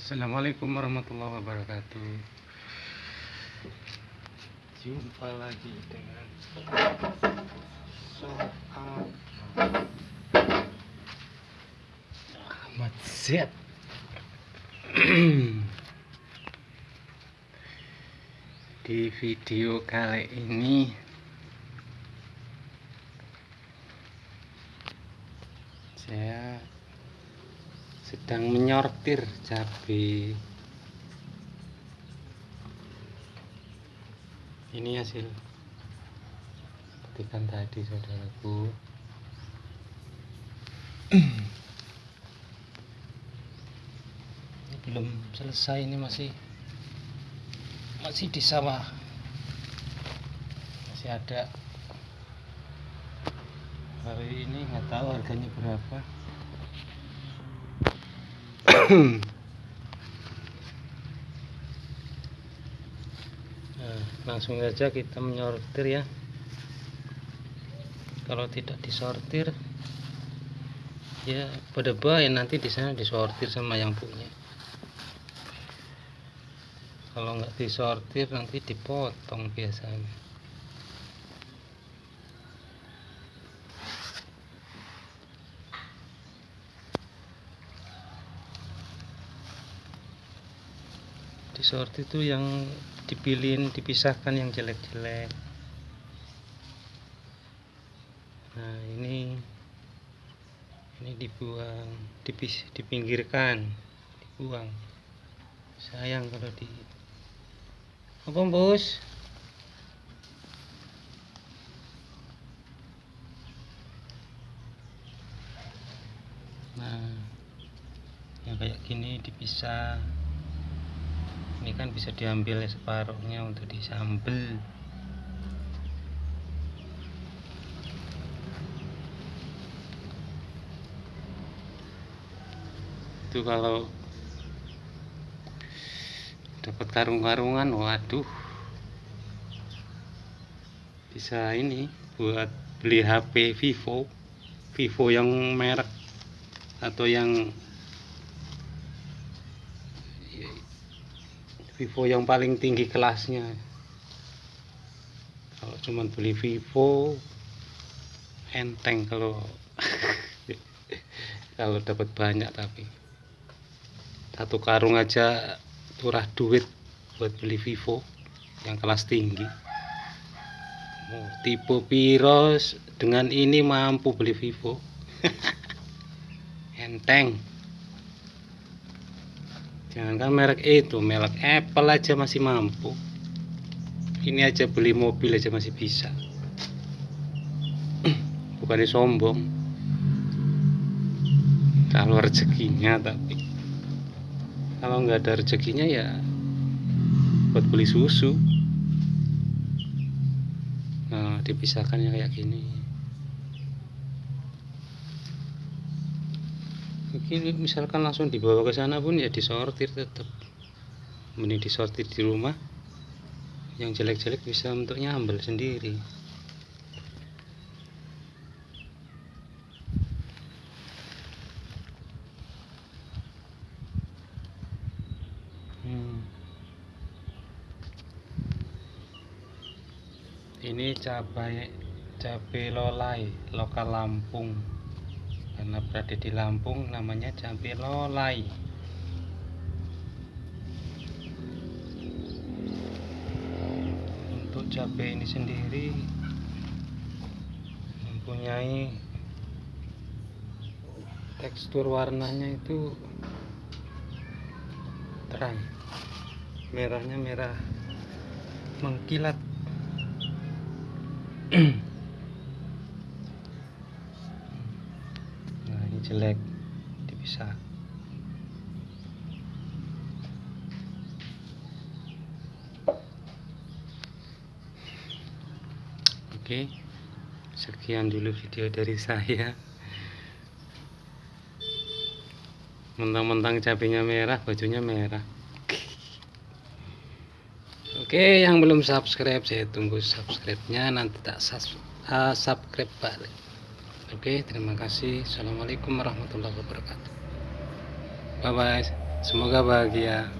Assalamualaikum warahmatullahi wabarakatuh. Jumpa lagi dengan soal Ahmad Z Di video kali ini Saya sedang menyortir cabai ini hasil petikan tadi saudaraku. Ini belum selesai ini masih masih di sawah. Masih ada. Hari ini nggak tahu harganya berapa nah, langsung saja kita menyortir ya. Kalau tidak disortir ya pada baik nanti di sana disortir sama yang punya. Kalau nggak disortir nanti dipotong biasanya disortir itu yang dipilihin dipisahkan yang jelek-jelek. Nah ini ini dibuang dipis dipinggirkan dibuang. Sayang kalau di apa bos? Nah yang kayak gini dipisah kan bisa diambil separuhnya untuk disambel. Itu kalau dapat karung-karungan waduh. Bisa ini buat beli HP Vivo Vivo yang merek atau yang Vivo yang paling tinggi kelasnya. Kalau cuma beli Vivo enteng kalau kalau dapat banyak tapi. Satu karung aja turah duit buat beli Vivo yang kelas tinggi. Oh, tipe Piros dengan ini mampu beli Vivo. Enteng jangankan merek itu merek Apple aja masih mampu. Ini aja beli mobil aja masih bisa. Bukannya sombong. Kalau rezekinya tapi kalau nggak ada rezekinya ya buat beli susu. Nah dipisahkannya kayak gini mungkin misalkan langsung dibawa ke sana pun ya disortir tetap mending disortir di rumah. Yang jelek-jelek bisa untuk nyambel sendiri. Hmm. ini cabai cabai lolai lokal Lampung karena berada di Lampung namanya cabai lolai untuk cabai ini sendiri mempunyai tekstur warnanya itu terang. Merahnya merah mengkilat nah ini jelek dipisah oke sekian dulu video dari saya. Mentang-mentang cabenya merah bajunya merah. Oke, yang belum subscribe saya tunggu subscribe-nya. Nanti tak uh, subscribe balik. Oke, terima kasih. Assalamualaikum warahmatullahi wabarakatuh. Bye bye. semoga bahagia